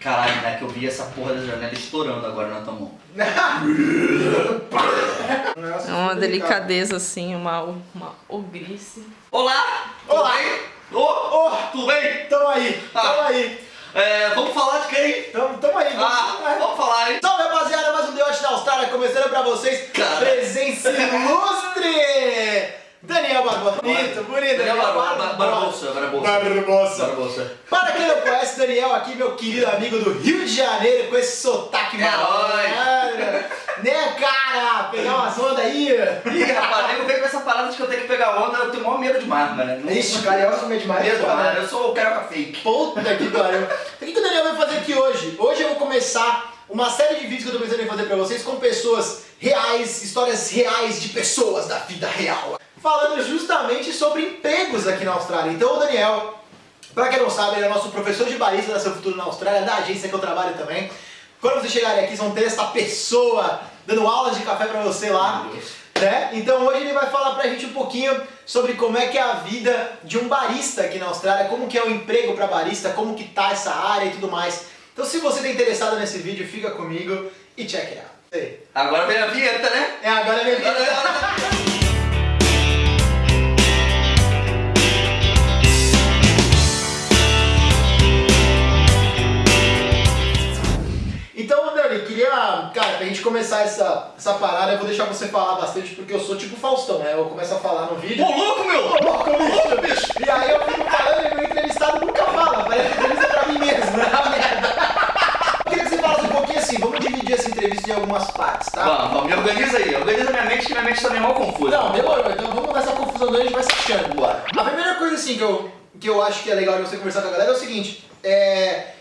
Caralho, né? Que eu vi essa porra da janela estourando agora na tua mão. É uma delicadeza assim, uma, uma ogrice. Olá! Olá! Ô, ô, tudo bem? Tamo aí, Ah. tamo aí. É, vamos falar de quem? Tamo, tamo aí. Ah, vamos falar, hein? Salve rapaziada, mais um The Watch da Austrália começando pra vocês. Cara. Presença ilustre! Bonito, bonito. Daniel Barbosa. Barbosa. Barbosa. Para quem não conhece, Daniel aqui, meu querido amigo do Rio de Janeiro, com esse sotaque É malandro. Né, cara? Pegar umas ondas aí. Ih, rapaz, eu venho com essa parada de que eu tenho que pegar onda, eu tenho o maior medo de mar, mano. Não- Ixi, carioca come demais. Medo, foda. mano. Eu sou o carioca fake. Puta que pariu. O que o Daniel vai fazer aqui hoje? Hoje eu vou começar uma série de vídeos que eu tô pensando em fazer pra vocês com pessoas reais, histórias reais de pessoas da vida real. Falando justamente sobre empregos aqui na Austrália. Então o Daniel, pra quem não sabe, ele é nosso professor de barista da Seu Futuro na Austrália, da agência que eu trabalho também. Quando vocês chegarem aqui, vão ter essa pessoa dando aulas de café pra você lá. Né? Então hoje ele vai falar pra gente um pouquinho sobre como é que é a vida de um barista aqui na Austrália, como que é o emprego pra barista, como que tá essa área e tudo mais. Então se você tá interessado nesse vídeo, fica comigo e check it out. Agora vem a vinheta, né? É, agora é minha vida. Dani, queria, cara, pra gente começar essa, essa parada, eu vou deixar você falar bastante, porque eu sou tipo Faustão, né? Eu começo a falar no vídeo. Ô, louco, meu! Ô, louco, bicho! E aí eu fico falando e meu entrevistado nunca fala, parece entrevista pra mim mesmo, né? Merda. Eu queria que você falasse um pouquinho assim, vamos dividir essa entrevista em algumas partes, tá? Vamos, vamos, me organiza aí. Organiza minha mente, que minha mente tá meio mal confusa. Não, demorou, então vamos nessa confusão daí, a gente vai se achando. Bora. A primeira coisa assim que eu, que eu acho que é legal de você conversar com a galera é o seguinte, é,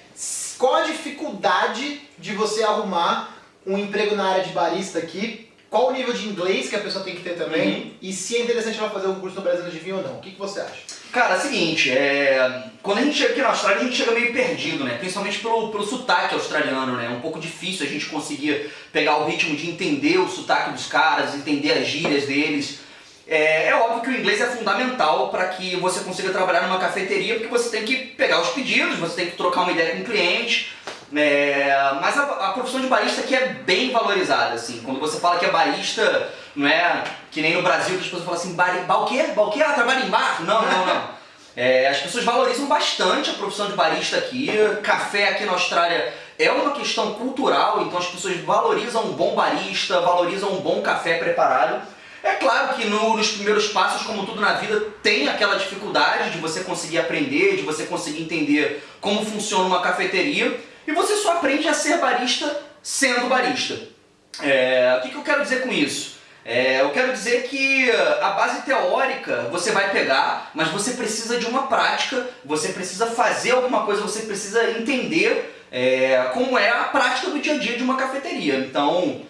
qual a dificuldade de você arrumar um emprego na área de barista aqui? Qual o nível de inglês que a pessoa tem que ter também? Uhum. E se é interessante ela fazer um curso no Brasil de vinho ou não? O que, que você acha? Cara, é o seguinte, é... quando a gente chega aqui na Austrália, a gente chega meio perdido, né? Principalmente pelo, pelo sotaque australiano, né? É um pouco difícil a gente conseguir pegar o ritmo de entender o sotaque dos caras, entender as gírias deles. É, é óbvio que o inglês é fundamental para que você consiga trabalhar numa cafeteria, porque você tem que pegar os pedidos, você tem que trocar uma ideia com o cliente. É, mas a, a profissão de barista aqui é bem valorizada, assim. Quando você fala que é barista, não é que nem no Brasil que as pessoas falam assim, bar, bar o quê? Bar o quê? Ah, trabalha em bar? Não, não, não. É, as pessoas valorizam bastante a profissão de barista aqui. Café aqui na Austrália é uma questão cultural, então as pessoas valorizam um bom barista, valorizam um bom café preparado. É claro que no- nos primeiros passos, como tudo na vida, tem aquela dificuldade de você conseguir aprender, de você conseguir entender como funciona uma cafeteria, e você só aprende a ser barista sendo barista. É, o que, que eu quero dizer com isso? É, eu quero dizer que a base teórica você vai pegar, mas você precisa de uma prática, você precisa fazer alguma coisa, você precisa entender é, como é a prática do dia a dia de uma cafeteria. Então,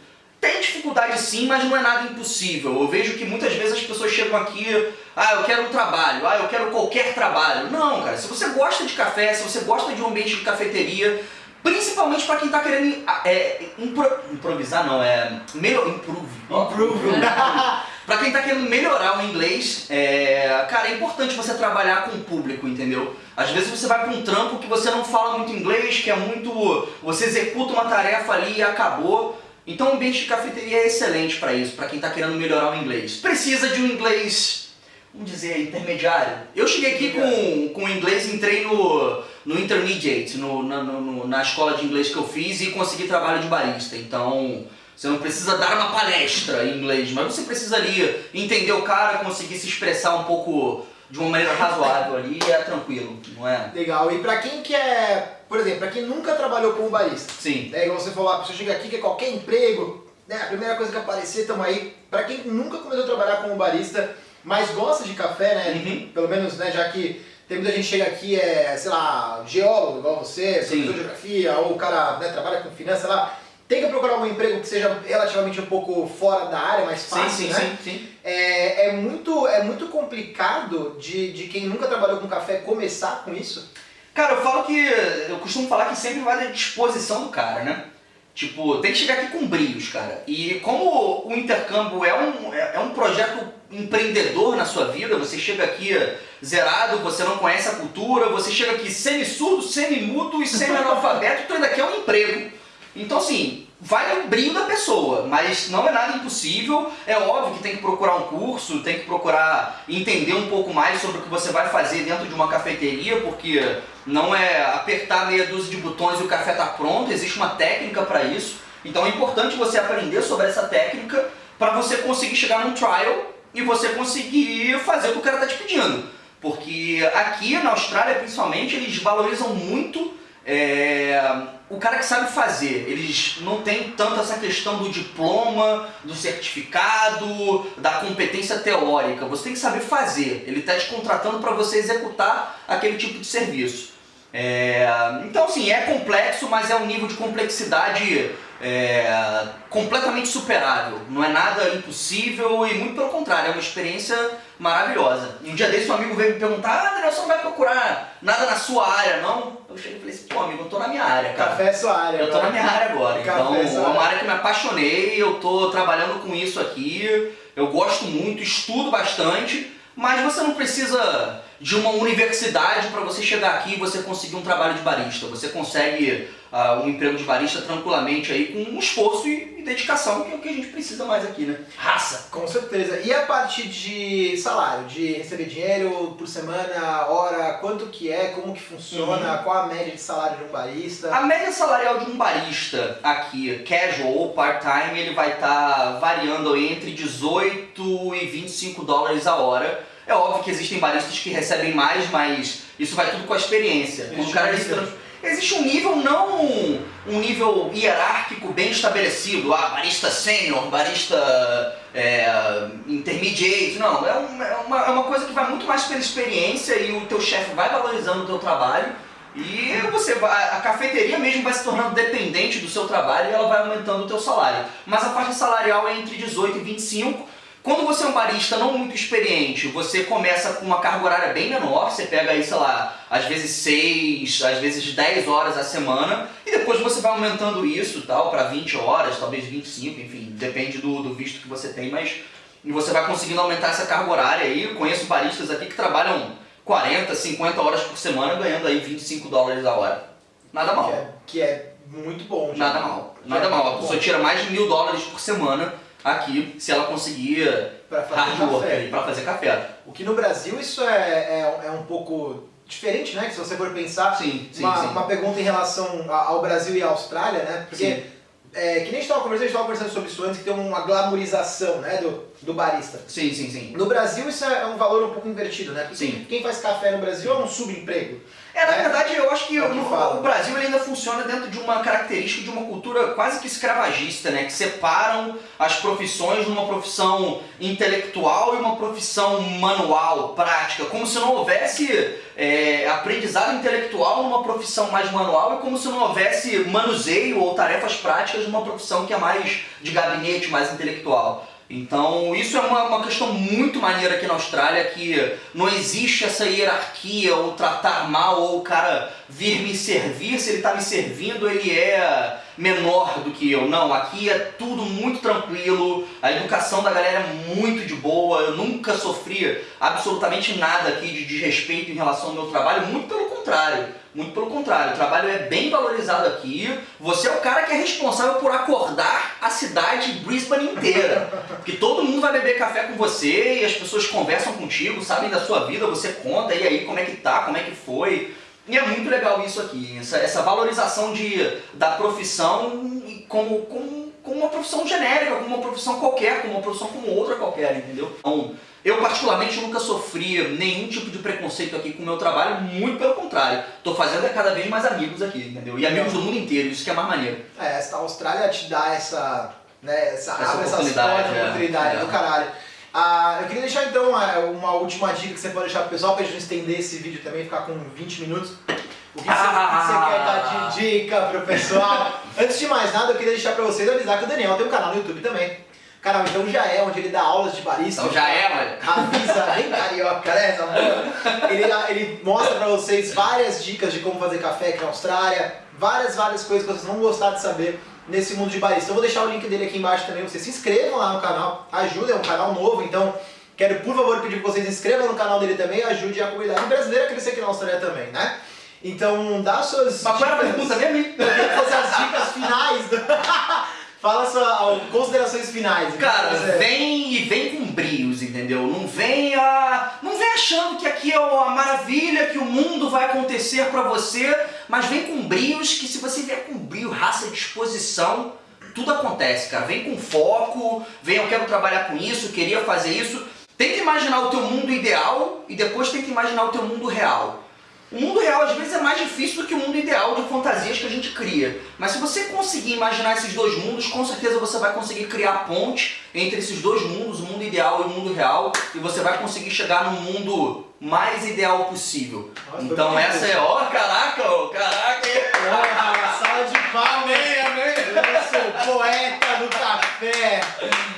tem dificuldade sim, mas não é nada impossível. Eu vejo que muitas vezes as pessoas chegam aqui, ah, eu quero um trabalho, ah, eu quero qualquer trabalho. Não, cara, se você gosta de café, se você gosta de um ambiente de cafeteria, principalmente para quem tá querendo é, impro- improvisar, não, é melhor, improve. Improve. Pra quem tá querendo melhorar o inglês, é, cara, é importante você trabalhar com o público, entendeu? Às vezes você vai pra um trampo que você não fala muito inglês, que é muito. Você executa uma tarefa ali e acabou. Então o ambiente de cafeteria é excelente pra isso, pra quem tá querendo melhorar o inglês. Precisa de um inglês, vamos dizer, intermediário. Eu cheguei aqui com, com inglês, entrei no, no intermediate, no, na, no- na escola de inglês que eu fiz e consegui trabalho de barista. Então. Você não precisa dar uma palestra em inglês, mas você precisa ali entender o cara, conseguir se expressar um pouco de uma maneira razoável ali e é tranquilo, não é? Legal. E pra quem quer, por exemplo, pra quem nunca trabalhou como barista, Sim. né, igual você falou, a pessoa chega aqui, quer qualquer emprego, né, a primeira coisa que aparecer, tamo aí. Pra quem nunca começou a trabalhar como barista, mas gosta de café, né, Uhum. pelo menos, né, já que tem muita gente que chega aqui, é, sei lá, geólogo, igual você, professor de geografia, ou o cara né, trabalha com finanças, sei lá, tem que procurar um emprego que seja relativamente um pouco fora da área, mais fácil, sim, sim, né? sim, sim. É, é muito, é muito complicado de, de quem nunca trabalhou com café começar com isso. Cara, eu falo que. Eu costumo falar que sempre vai da disposição do cara, né? Tipo, tem que chegar aqui com brilhos, cara. E como o intercâmbio é um, é, é um projeto empreendedor na sua vida, você chega aqui zerado, você não conhece a cultura, você chega aqui semi-surdo, semi-mudo e semi-analfabeto, tu ainda quer um emprego. Então assim, vai no brilho da pessoa, mas não é nada impossível. É óbvio que tem que procurar um curso, tem que procurar entender um pouco mais sobre o que você vai fazer dentro de uma cafeteria, porque não é apertar meia dúzia de botões e o café está pronto, existe uma técnica para isso. Então é importante você aprender sobre essa técnica para você conseguir chegar num trial e você conseguir fazer o que o cara está te pedindo. Porque aqui na Austrália, principalmente, eles valorizam muito é, o cara que sabe fazer. Eles não tem tanto essa questão do diploma, do certificado, da competência teórica. Você tem que saber fazer. Ele está te contratando para você executar aquele tipo de serviço. É, então, assim, é complexo, mas é um nível de complexidade é, completamente superável. Não é nada impossível e muito pelo contrário, é uma experiência maravilhosa. Um dia desse um amigo veio me perguntar, ah, Daniel, você não vai procurar nada na sua área, não? Eu cheguei e falei assim, pô amigo, eu tô na minha área, cara. Café é sua área. Eu tô agora. na minha área agora, Café então é é sua uma área. área que me apaixonei, eu tô trabalhando com isso aqui, eu gosto muito, estudo bastante, mas você não precisa de uma universidade para você chegar aqui e você conseguir um trabalho de barista. Você consegue ah, um emprego de barista tranquilamente aí com um esforço e, e dedicação, que é o que a gente precisa mais aqui, né? Raça! Com certeza. E a parte de salário, de receber dinheiro por semana, hora, quanto que é, como que funciona, qual a média de salário de um barista? A média salarial de um barista aqui, casual ou part-time, ele vai estar variando entre 18 e 25 dólares a hora. É óbvio que existem baristas que recebem mais, mas isso vai tudo com a experiência. Quando o cara Existe se trans- Existe um nível, não um nível hierárquico bem estabelecido. Ah, barista sênior, barista é, intermediate. Não, é, um- é uma, é uma coisa que vai muito mais pela experiência e o teu chefe vai valorizando o teu trabalho. E você vai, a cafeteria mesmo vai se tornando dependente do seu trabalho e ela vai aumentando o teu salário. Mas a faixa salarial é entre 18 e 25. Quando você é um barista não muito experiente, você começa com uma carga horária bem menor, você pega aí, sei lá, às vezes 6, às vezes 10 horas a semana, e depois você vai aumentando isso tal para 20 horas, talvez 25, enfim, depende do, do visto que você tem, mas você vai conseguindo aumentar essa carga horária aí. Eu conheço baristas aqui que trabalham 40, 50 horas por semana, ganhando aí 25 dólares a hora. Nada mal. Que é, que é muito bom. já. Nada mal, nada é mal. A pessoa tira mais de mil dólares por semana aqui, se ela conseguir Pra fazer café. pra fazer café. O que no Brasil isso é, é, é um pouco diferente, né? Que se você for pensar, Sim, sim, uma, sim. uma pergunta em relação ao Brasil e à Austrália, né? Porque é, que nem a gente estava conversando, a gente estava conversando sobre isso antes, que tem uma glamorização né, do, do barista. Sim, sim, sim. No Brasil isso é um valor um pouco invertido, né? Porque Sim. quem faz café no Brasil é um subemprego. É, na É. verdade, eu acho que, É o que no- fala. o Brasil ainda funciona dentro de uma característica de uma cultura quase que escravagista, né? Que separam as profissões numa profissão intelectual e uma profissão manual, prática, como se não houvesse é, aprendizado intelectual numa profissão mais manual e como se não houvesse manuseio ou tarefas práticas numa profissão que é mais de gabinete, mais intelectual. Então, isso é uma, uma questão muito maneira aqui na Austrália, que não existe essa hierarquia, ou tratar mal, ou o cara vir me servir, se ele está me servindo, ele é menor do que eu. Não, aqui é tudo muito tranquilo, a educação da galera é muito de boa, eu nunca sofri absolutamente nada aqui de desrespeito em relação ao meu trabalho, muito pelo contrário. Muito pelo contrário, o trabalho é bem valorizado aqui. Você é o cara que é responsável por acordar a cidade de Brisbane inteira. Porque todo mundo vai beber café com você e as pessoas conversam contigo, sabem da sua vida, você conta, e aí, como é que tá, como é que foi. E é muito legal isso aqui, essa, essa valorização de, da profissão como, como, como uma profissão genérica, como uma profissão qualquer, como uma profissão como outra qualquer, entendeu? Então, eu particularmente nunca sofri nenhum tipo de preconceito aqui com o meu trabalho, muito pelo contrário. Tô fazendo é cada vez mais amigos aqui, entendeu? E amigos do mundo inteiro, isso que é mais maneiro. É, a Austrália te dá essa, né, essa, Essa abre essas oportunidade, portas, é. oportunidade É. do caralho. Ah, eu queria deixar então ah, uma última dica que você pode deixar pro pessoal pra gente não estender esse vídeo também, ficar com 20 minutos. O que você, que você quer dar de dica pro pessoal? Antes de mais nada, eu queria deixar pra vocês avisar que o Daniel tem um canal no YouTube também. Canal então já é, onde ele dá aulas de barista. Então já é, mano. Avisa, bem carioca, né? essa? Ele, ele mostra pra vocês várias dicas de como fazer café aqui na Austrália, várias, várias coisas que vocês vão gostar de saber. nesse mundo de barista. Eu vou deixar o link dele aqui embaixo também, vocês se inscrevam lá no canal, ajudem, é um canal novo, então quero por favor pedir que vocês se inscrevam no canal dele também, ajude a comunidade brasileira a crescer aqui na Austrália também, né? Então dá suas Mas qual era a pergunta mesmo? Eu queria que fossem as dicas finais. Do... Fala suas considerações finais. Cara, Você- vem e vem com brios, entendeu? Não vem a... não vem achando que aqui é a maravilha, que o mundo vai acontecer pra você, mas vem com brios que se você vier com brio, raça, disposição, tudo acontece, cara. Vem com foco, vem eu quero trabalhar com isso, queria fazer isso. Tenta imaginar o teu mundo ideal e depois tenta imaginar o teu mundo real. O mundo real às vezes é mais difícil do que o mundo ideal de fantasias que a gente cria. Mas se você conseguir imaginar esses dois mundos, com certeza você vai conseguir criar ponte entre esses dois mundos, o mundo ideal e o mundo real, e você vai conseguir chegar no mundo mais ideal possível. Nossa, então essa é, ó, caraca, ó, caraca. Sala de palmas. Amém, amém. Eu sou poeta do café.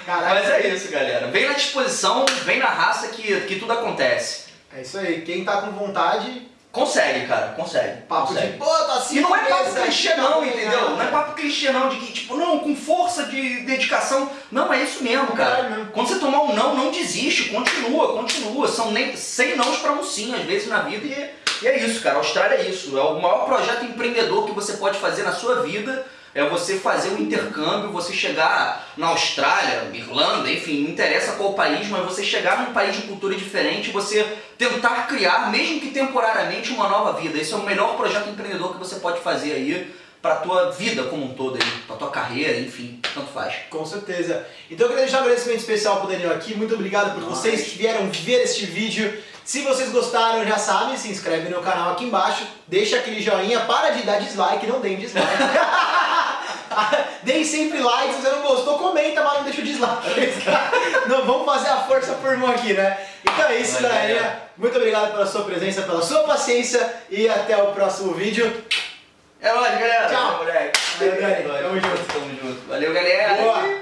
Caraca. Mas é isso, galera. Vem na disposição, vem na raça que, que tudo acontece. É isso aí. Quem tá com vontade, Consegue, cara, consegue. papo consegue. de pô, tô assim. E não é papo clichê não, tá entendeu? Não é papo clichê não, de que, tipo, não, com força de dedicação. Não, é isso mesmo, cara. Quando você tomar um não, não desiste, continua, continua. São nem, 100 nãos pra um sim, às vezes, na vida. E, e é isso, cara. A Austrália é isso. É o maior projeto empreendedor que você pode fazer na sua vida. É você fazer um intercâmbio, você chegar na Austrália, Irlanda, enfim, não interessa qual país, mas você chegar num país de cultura diferente, você tentar criar, mesmo que temporariamente, uma nova vida. Esse é o melhor projeto empreendedor que você pode fazer aí pra tua vida como um todo pra tua carreira, enfim, tanto faz. Com certeza. Então eu queria deixar um agradecimento especial pro Daniel aqui. Muito obrigado por Nice. vocês que vieram ver este vídeo. Se vocês gostaram, já sabem, se inscreve no canal aqui embaixo, deixa aquele joinha, para de dar dislike, não deem dislike. Deem sempre like, se você não gostou, comenta, mas não deixa o dislike. não, vamos fazer a força por mão aqui, né? Então é isso, galerinha. galera. Muito obrigado pela sua presença, pela sua paciência e até o próximo vídeo. É nóis, galera. Tchau. Tamo junto. Tamo junto. Valeu, galera.